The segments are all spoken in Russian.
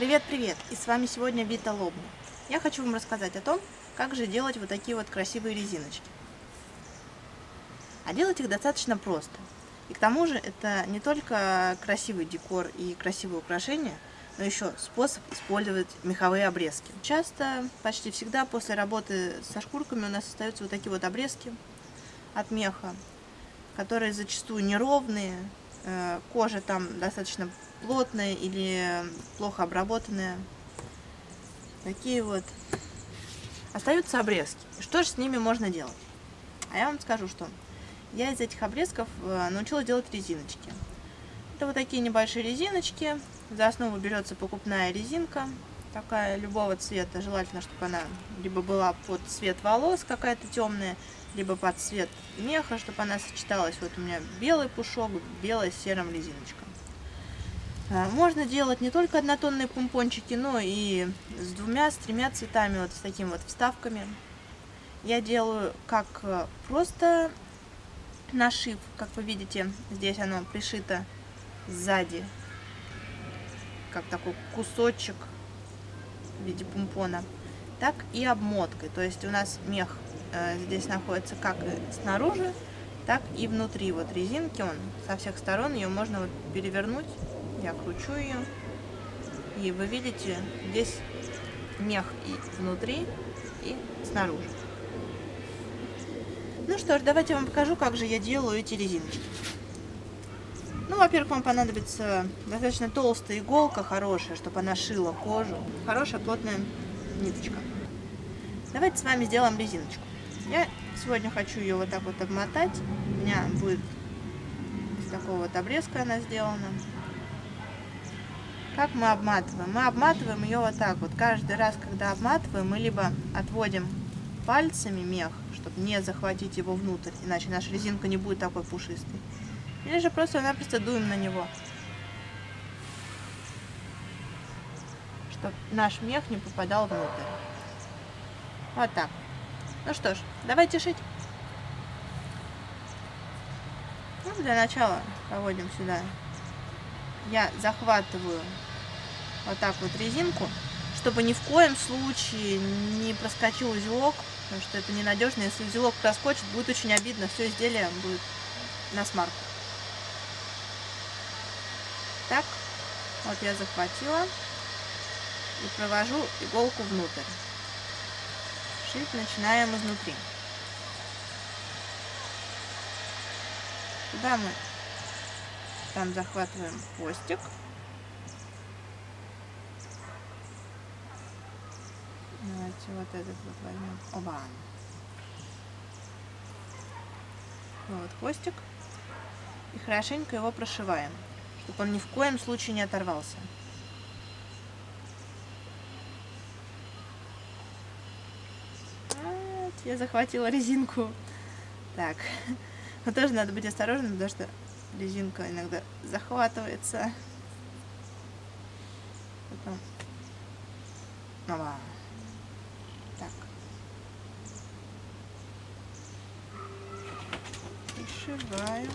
Привет-привет! И с вами сегодня Вита Лобна. Я хочу вам рассказать о том, как же делать вот такие вот красивые резиночки. А делать их достаточно просто. И к тому же это не только красивый декор и красивые украшения, но еще способ использовать меховые обрезки. Часто, почти всегда после работы со шкурками у нас остаются вот такие вот обрезки от меха, которые зачастую неровные, э, кожа там достаточно плотная или плохо обработанная. Такие вот. Остаются обрезки. Что же с ними можно делать? А я вам скажу, что я из этих обрезков э, научилась делать резиночки. Это вот такие небольшие резиночки. За основу берется покупная резинка, такая любого цвета. Желательно, чтобы она либо была под цвет волос какая-то темная, либо под цвет меха, чтобы она сочеталась. Вот у меня белый пушок, белая с серым резиночком. А, можно делать не только однотонные помпончики, но и с двумя, с тремя цветами, вот с такими вот вставками. Я делаю как э, просто нашив, как вы видите, здесь оно пришито сзади, как такой кусочек в виде помпона, так и обмоткой. То есть у нас мех э, здесь находится как снаружи, так и внутри. Вот резинки, он со всех сторон, ее можно вот перевернуть я кручу ее. И вы видите, здесь мех и внутри, и снаружи. Ну что ж, давайте я вам покажу, как же я делаю эти резиночки. Ну, во-первых, вам понадобится достаточно толстая иголка, хорошая, чтобы она шила кожу. Хорошая плотная ниточка. Давайте с вами сделаем резиночку. Я сегодня хочу ее вот так вот обмотать. У меня будет такого вот обрезка она сделана. Как мы обматываем? Мы обматываем ее вот так вот. Каждый раз, когда обматываем, мы либо отводим пальцами мех, чтобы не захватить его внутрь, иначе наша резинка не будет такой пушистой. Или же просто-напросто дуем на него, чтобы наш мех не попадал внутрь. Вот так. Ну что ж, давайте шить. Ну, для начала проводим сюда я захватываю вот так вот резинку, чтобы ни в коем случае не проскочил узелок, потому что это ненадежно. Если узелок проскочит, будет очень обидно, все изделие будет на смарку. Так, вот я захватила и провожу иголку внутрь. Шить начинаем изнутри. Сюда мы там захватываем хвостик. Давайте вот этот вот возьмем. Оба. Вот хвостик. И хорошенько его прошиваем, чтобы он ни в коем случае не оторвался. Я захватила резинку. Так, но тоже надо быть осторожным, потому что резинка иногда захватывается. Потом... Ова. Так. Пришиваем.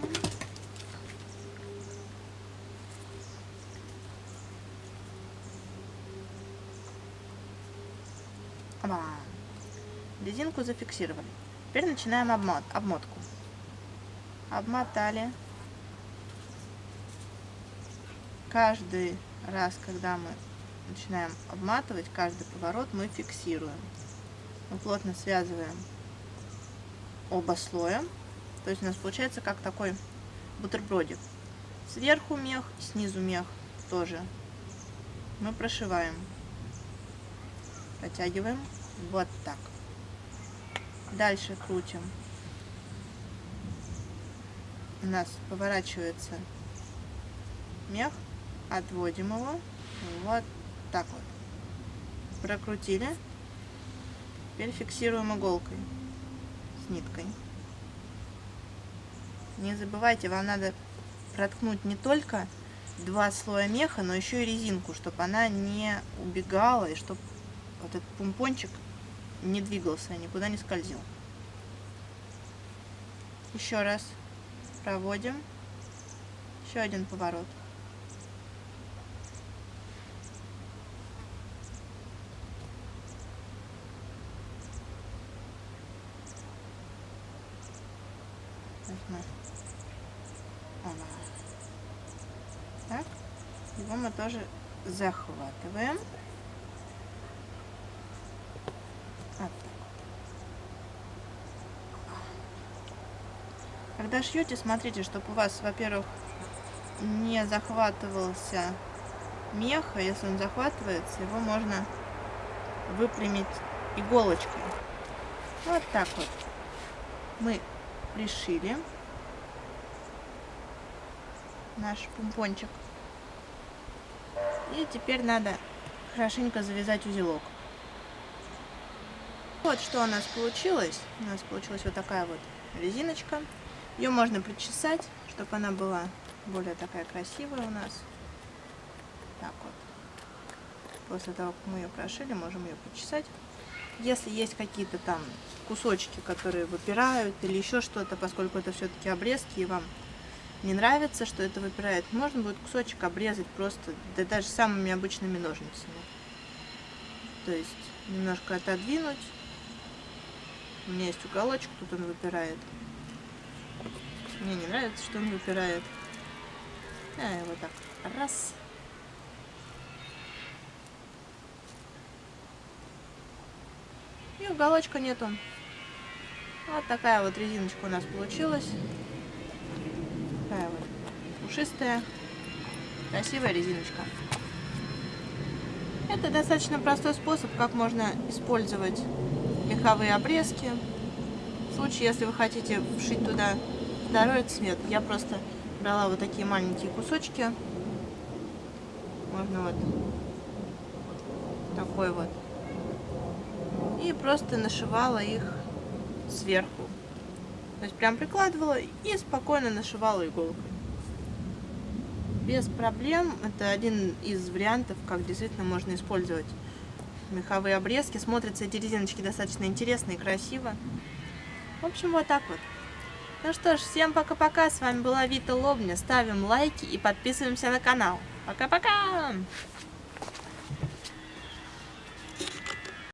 Ова. Резинку зафиксировали. Теперь начинаем обмот, обмотку. Обмотали каждый раз, когда мы начинаем обматывать, каждый поворот мы фиксируем. Мы плотно связываем оба слоя. То есть у нас получается как такой бутербродик. Сверху мех, снизу мех тоже. Мы прошиваем. Протягиваем вот так. Дальше крутим. У нас поворачивается мех отводим его вот так вот. Прокрутили. Теперь фиксируем иголкой с ниткой. Не забывайте, вам надо проткнуть не только два слоя меха, но еще и резинку, чтобы она не убегала и чтобы вот этот помпончик не двигался, никуда не скользил. Еще раз проводим. Еще один поворот. Так, его мы тоже захватываем. Вот. Когда шьете, смотрите, чтобы у вас, во-первых, не захватывался мех, а если он захватывается, его можно выпрямить иголочкой. Вот так вот мы пришили наш помпончик. И теперь надо хорошенько завязать узелок. Вот что у нас получилось. У нас получилась вот такая вот резиночка. Ее можно причесать, чтобы она была более такая красивая у нас. Так вот. После того, как мы ее прошили, можем ее почесать. Если есть какие-то там кусочки, которые выпирают или еще что-то, поскольку это все-таки обрезки, и вам не нравится, что это выпирает, можно будет кусочек обрезать просто, да даже самыми обычными ножницами. То есть немножко отодвинуть. У меня есть уголочек, тут он выпирает. Мне не нравится, что он выпирает. А, вот так. Раз. И уголочка нету. Вот такая вот резиночка у нас получилась. Такая вот пушистая, красивая резиночка. Это достаточно простой способ, как можно использовать меховые обрезки. В случае, если вы хотите вшить туда второй цвет, я просто брала вот такие маленькие кусочки. Можно вот такой вот и просто нашивала их сверху. То есть прям прикладывала и спокойно нашивала иголкой. Без проблем. Это один из вариантов, как действительно можно использовать меховые обрезки. Смотрятся эти резиночки достаточно интересно и красиво. В общем, вот так вот. Ну что ж, всем пока-пока. С вами была Вита Лобня. Ставим лайки и подписываемся на канал. Пока-пока!